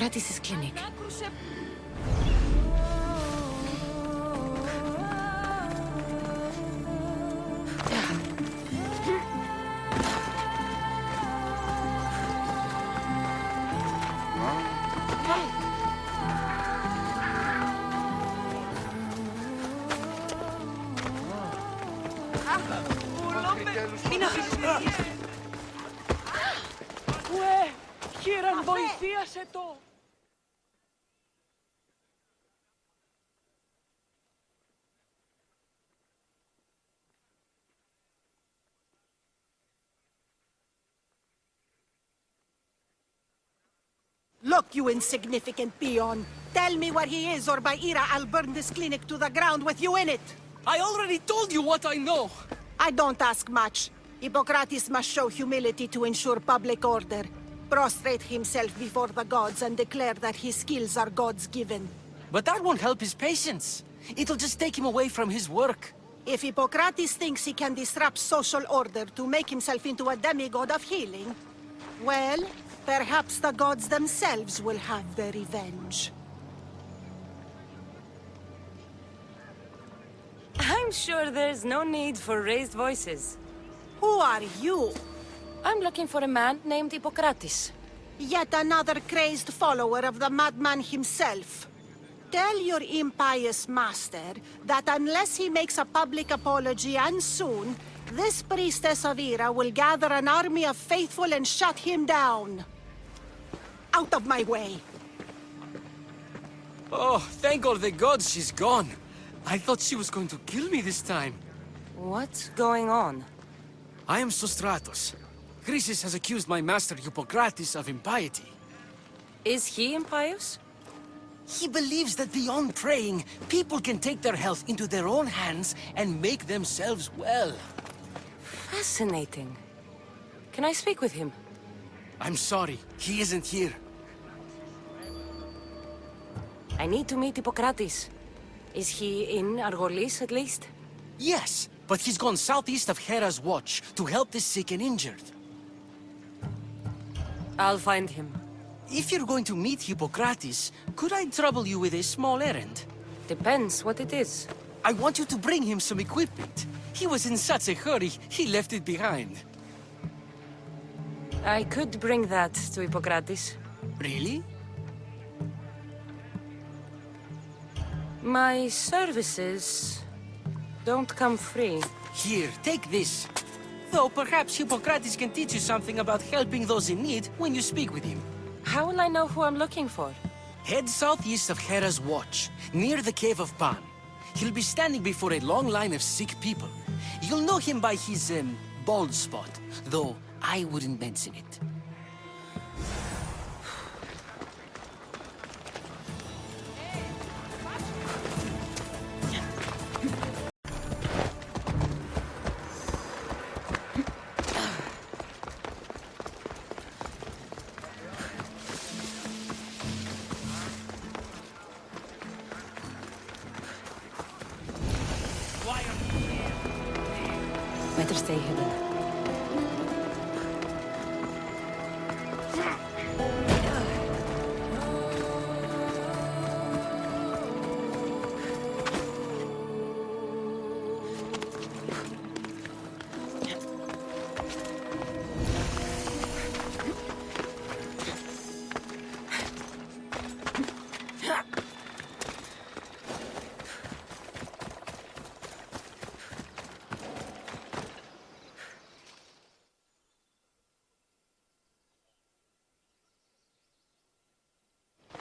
That's Hippocrates' Look, you insignificant peon. Tell me where he is, or by Hera, I'll burn this clinic to the ground with you in it. I already told you what I know! I don't ask much. Hippocrates must show humility to ensure public order. Prostrate himself before the gods and declare that his skills are gods given. But that won't help his patients. It'll just take him away from his work. If Hippocrates thinks he can disrupt social order to make himself into a demigod of healing, well, perhaps the gods themselves will have their revenge. I'm sure there's no need for raised voices. Who are you? I'm looking for a man named Hippocrates. Yet another crazed follower of the madman himself. Tell your impious master that unless he makes a public apology and soon, this priestess of Hera will gather an army of faithful and shut him down. Out of my way! Oh, thank all the gods she's gone. I thought she was going to kill me this time. What's going on? I am Sostratos. Chrysis has accused my master Hippocrates of impiety. Is he impious? He believes that beyond praying, people can take their health into their own hands and make themselves well. Fascinating. Can I speak with him? I'm sorry, he isn't here. I need to meet Hippocrates. Is he in Argolis, at least? Yes, but he's gone southeast of Hera's watch to help the sick and injured. I'll find him. If you're going to meet Hippocrates, could I trouble you with a small errand? Depends what it is. I want you to bring him some equipment. He was in such a hurry, he left it behind. I could bring that to Hippocrates. Really? My services don't come free. Here, take this. Though perhaps Hippocrates can teach you something about helping those in need when you speak with him. How will I know who I'm looking for? Head southeast of Hera's Watch, near the Cave of Pan. He'll be standing before a long line of sick people. You'll know him by his, um, bald spot, though I wouldn't mention it.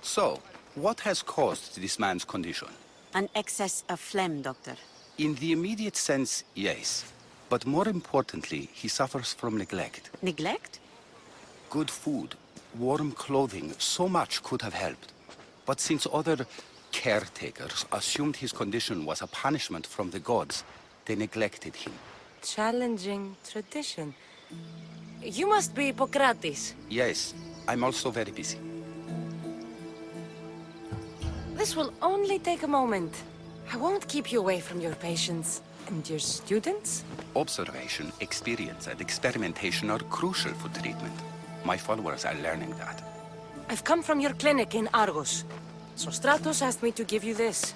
So, what has caused this man's condition? An excess of phlegm, Doctor. In the immediate sense, yes. But more importantly, he suffers from neglect. Neglect? Good food, warm clothing, so much could have helped. But since other caretakers assumed his condition was a punishment from the gods, they neglected him. Challenging tradition. You must be Hippocrates. Yes, I'm also very busy. This will only take a moment. I won't keep you away from your patients. And your students? Observation, experience, and experimentation are crucial for treatment. My followers are learning that. I've come from your clinic in Argos. Sostratos asked me to give you this.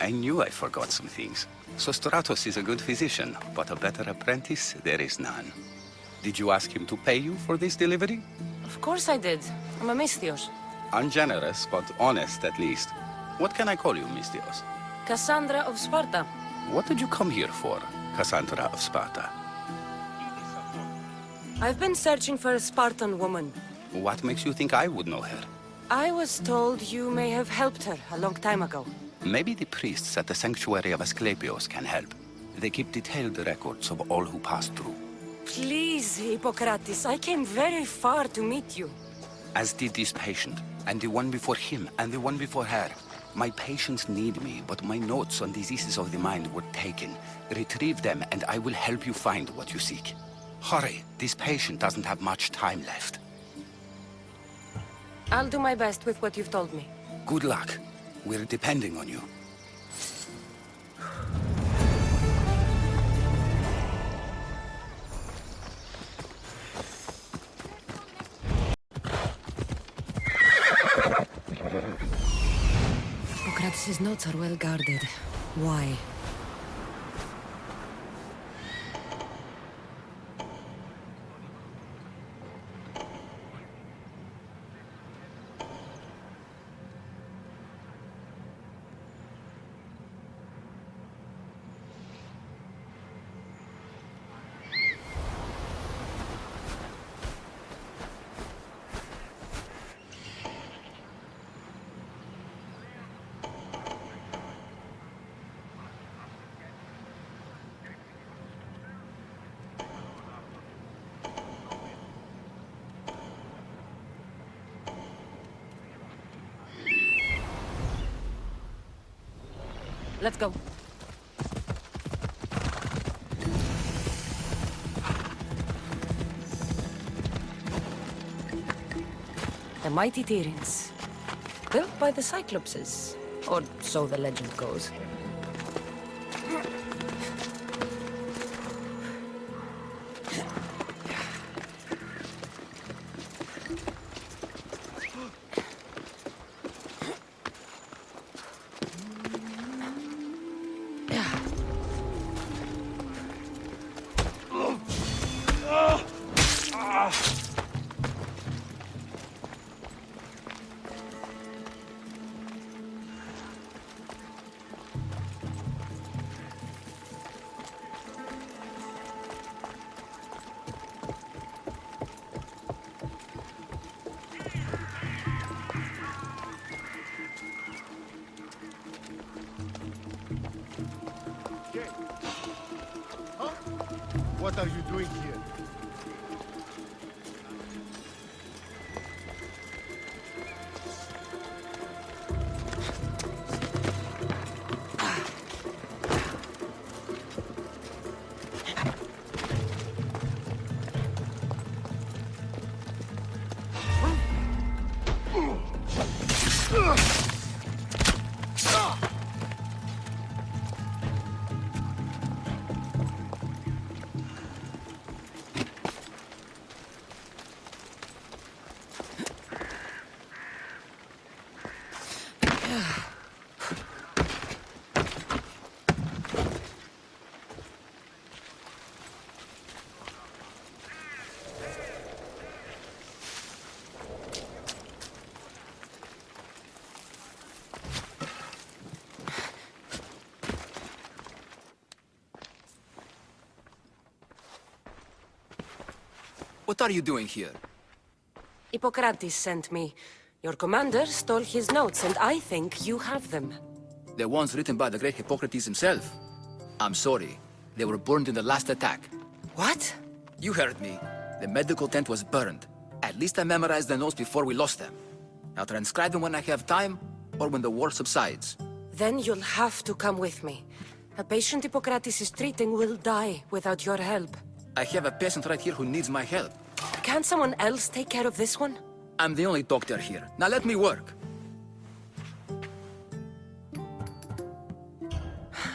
I knew I forgot some things. Sostratos is a good physician, but a better apprentice there is none. Did you ask him to pay you for this delivery? Of course I did. I'm a Misthios. Ungenerous, but honest at least. What can I call you, Misthios? Cassandra of Sparta. What did you come here for, Cassandra of Sparta? I've been searching for a Spartan woman. What makes you think I would know her? I was told you may have helped her a long time ago. Maybe the priests at the sanctuary of Asclepios can help. They keep detailed records of all who pass through. Please, Hippocrates, I came very far to meet you. As did this patient, and the one before him, and the one before her. My patients need me, but my notes on diseases of the mind were taken. Retrieve them, and I will help you find what you seek. Hurry, this patient doesn't have much time left. I'll do my best with what you've told me. Good luck. We're depending on you. Hippocrates' notes are well guarded. Why? Let's go. The mighty Tiryns. Built by the Cyclopses. Or so the legend goes. Are you doing here? What are you doing here? Hippocrates sent me. Your commander stole his notes, and I think you have them. The ones written by the great Hippocrates himself. I'm sorry. They were burned in the last attack. What? You heard me. The medical tent was burned. At least I memorized the notes before we lost them. I'll transcribe them when I have time, or when the war subsides. Then you'll have to come with me. A patient Hippocrates is treating will die without your help. I have a patient right here who needs my help. Can't someone else take care of this one? I'm the only doctor here. Now let me work.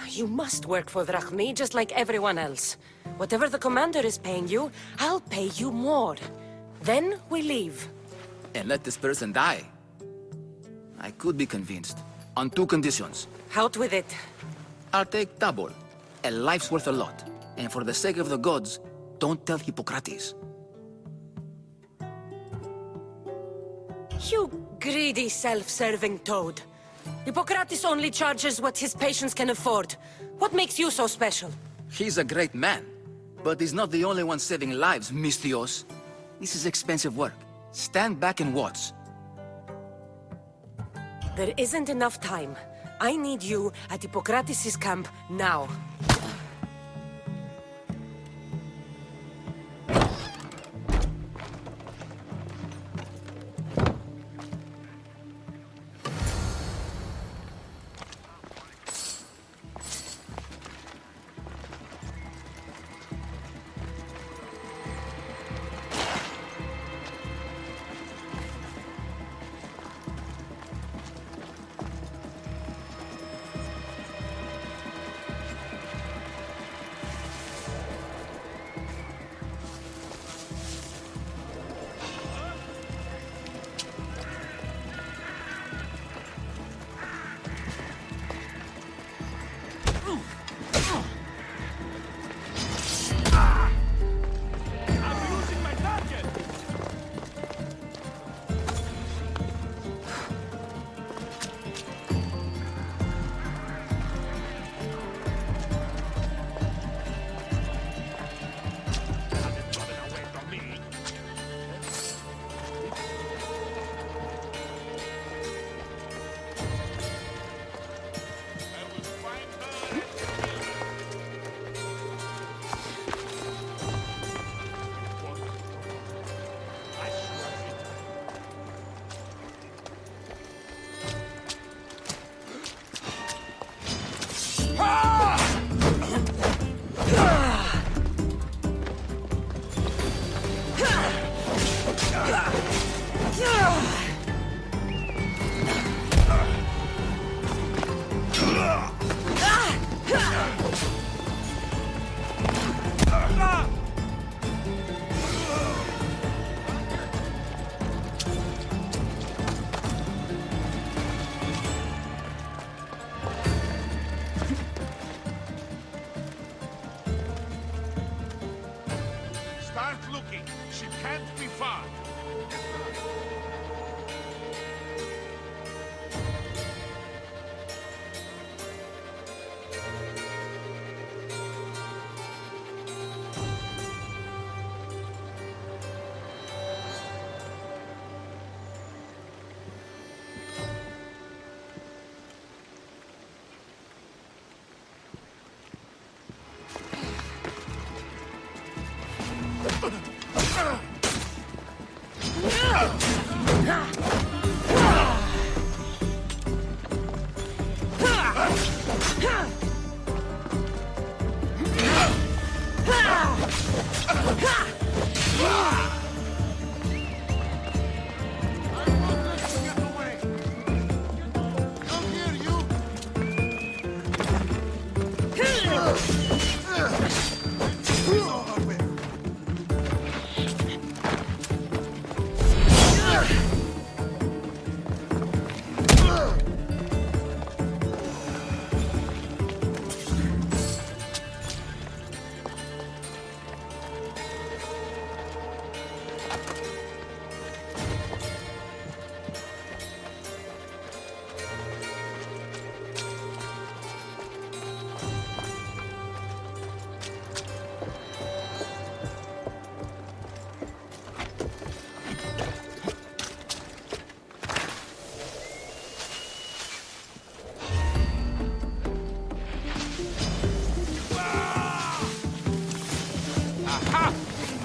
You must work for Drachmi just like everyone else. Whatever the commander is paying you, I'll pay you more. Then we leave. and let this person die. I could be convinced. On two conditions. Out with it. I'll take double. A life's worth a lot. And for the sake of the gods, don't tell Hippocrates. You greedy, self-serving toad. Hippocrates only charges what his patients can afford. What makes you so special? He's a great man. But he's not the only one saving lives, Misthios. This is expensive work. Stand back and watch. There isn't enough time. I need you at Hippocrates' camp now.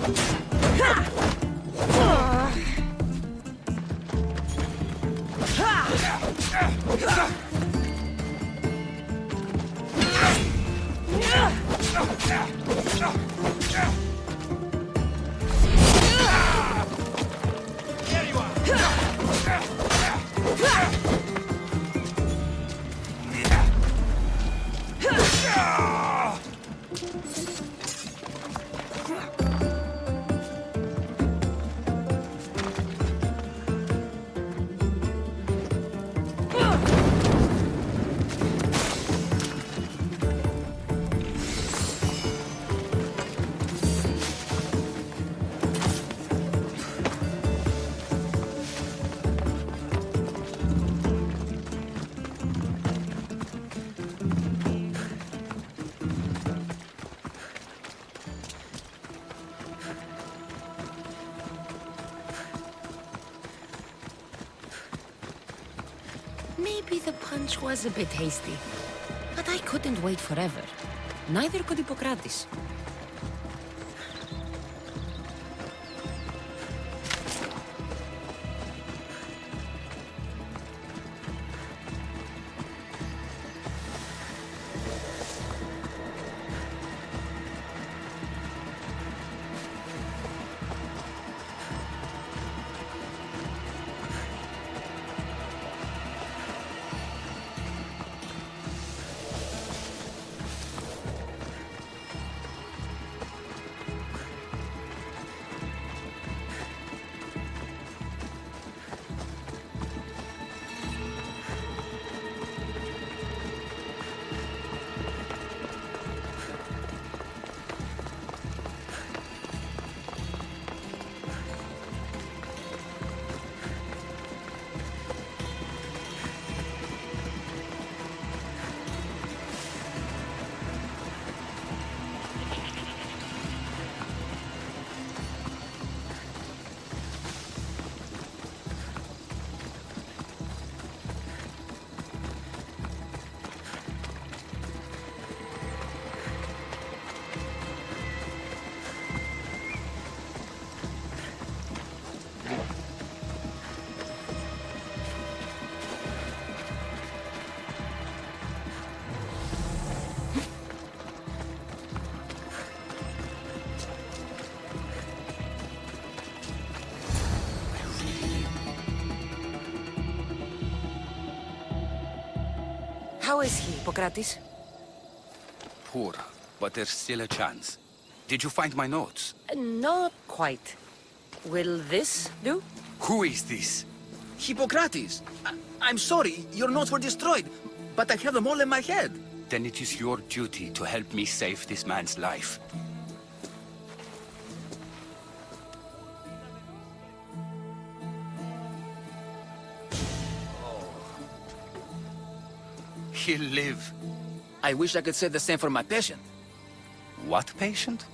you Punch was a bit hasty. But I couldn't wait forever. Neither could Hippocrates. How is he, Hippocrates? Poor, but there's still a chance. Did you find my notes? Uh, Not quite. Will this do? Who is this? Hippocrates! I I'm sorry, your notes were destroyed, but I have them all in my head. Then it is your duty to help me save this man's life. He'll live. I wish I could say the same for my patient. What patient?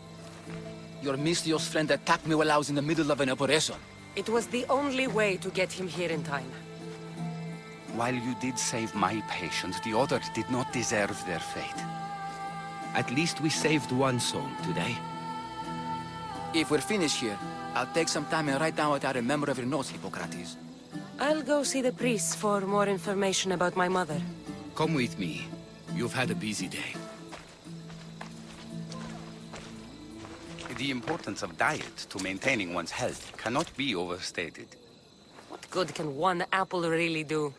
Your mysterious friend attacked me while I was in the middle of an operation. It was the only way to get him here in time. While you did save my patient, the others did not deserve their fate. At least we saved one soul today. If we're finished here, I'll take some time and write down what I remember of your notes, Hippocrates. I'll go see the priests for more information about my mother. Come with me. You've had a busy day. The importance of diet to maintaining one's health cannot be overstated. What good can one apple really do?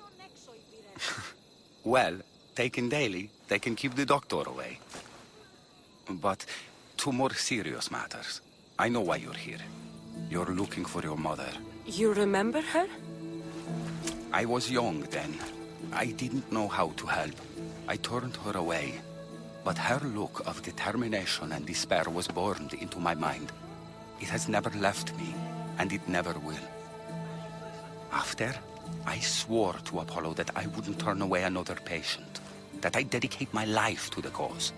Well, taken daily, they can keep the doctor away. But to more serious matters. I know why you're here. You're looking for your mother. You remember her? I was young then. I didn't know how to help. I turned her away. But her look of determination and despair was burned into my mind. It has never left me, and it never will. After, I swore to Apollo that I wouldn't turn away another patient, that I'd dedicate my life to the cause.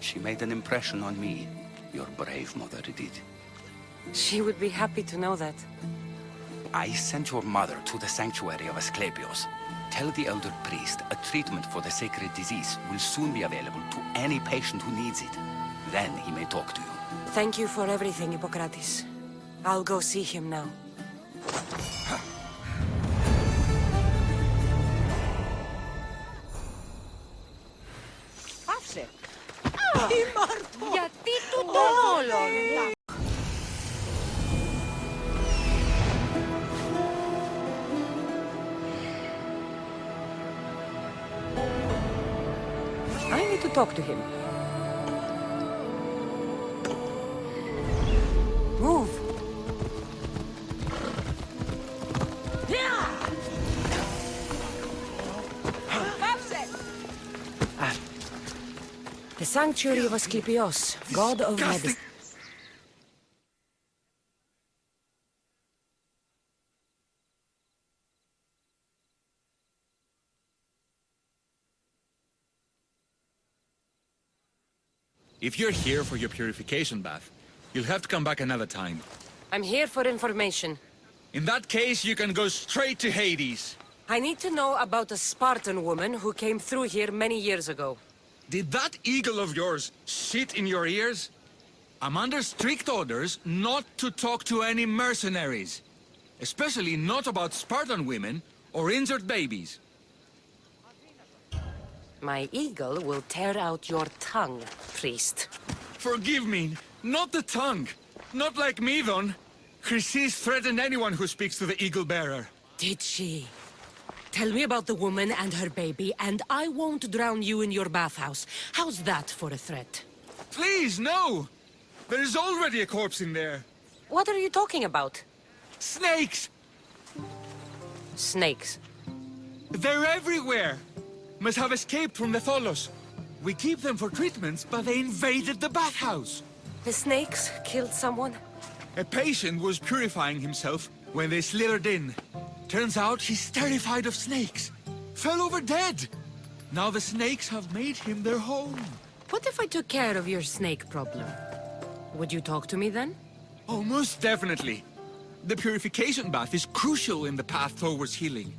She made an impression on me. Your brave mother did. She would be happy to know that. I sent your mother to the sanctuary of Asclepios. Tell the elder priest a treatment for the sacred disease will soon be available to any patient who needs it. Then he may talk to you. Thank you for everything, Hippocrates. I'll go see him now. Talk to him. Move! The sanctuary of Asclepios, god of medicine. If you're here for your purification bath, you'll have to come back another time. I'm here for information. In that case, you can go straight to Hades. I need to know about a Spartan woman who came through here many years ago. Did that eagle of yours shit in your ears? I'm under strict orders not to talk to any mercenaries. Especially not about Spartan women or injured babies. My eagle will tear out your tongue, priest. Forgive me, not the tongue. Not like Midon. Chrysis threatened anyone who speaks to the eagle bearer. Did she? Tell me about the woman and her baby, and I won't drown you in your bathhouse. How's that for a threat? Please, no! There is already a corpse in there. What are you talking about? Snakes! Snakes. They're everywhere! Must have escaped from the Tholos. We keep them for treatments, but they invaded the bathhouse. The snakes killed someone? A patient was purifying himself when they slithered in. Turns out he's terrified of snakes. Fell over dead. Now the snakes have made him their home. What if I took care of your snake problem? Would you talk to me then? Oh, most definitely. The purification bath is crucial in the path towards healing.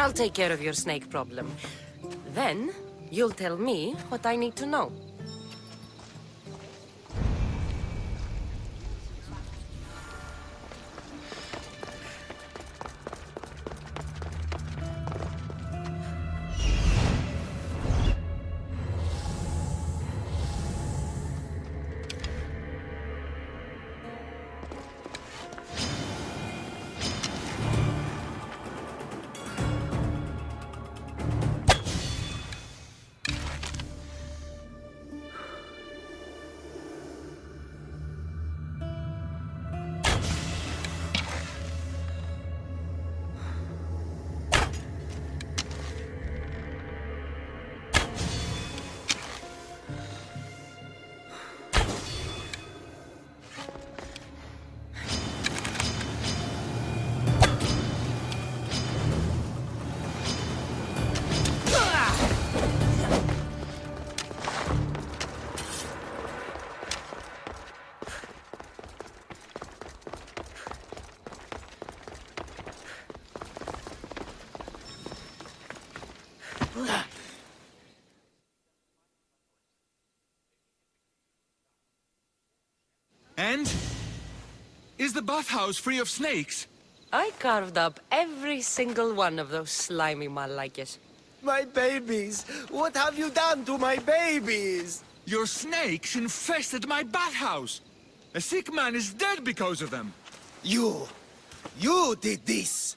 I'll take care of your snake problem. Then, you'll tell me what I need to know. And? Is the bathhouse free of snakes? I carved up every single one of those slimy malakes. My babies! What have you done to my babies? Your snakes infested my bathhouse! A sick man is dead because of them! You! You did this!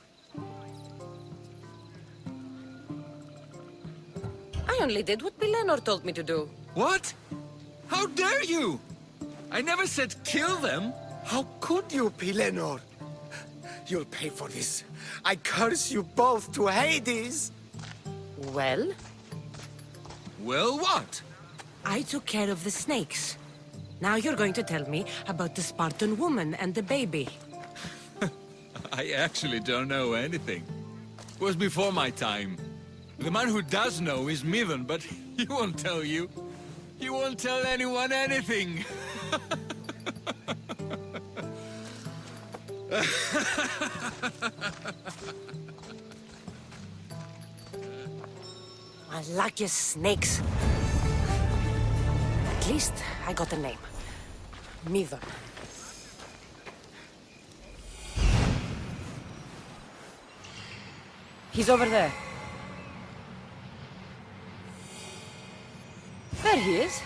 I only did what Bilenor told me to do. What? How dare you? I never said kill them! How could you, Pilenor? You'll pay for this. I curse you both to Hades! Well, Well, what? I took care of the snakes. Now you're going to tell me about the Spartan woman and the baby. I actually don't know anything. It was before my time. The man who does know is Midon, but he won't tell you. He won't tell anyone anything. Malakias snakes. At least I got a name. Midon. He's over there. There he is.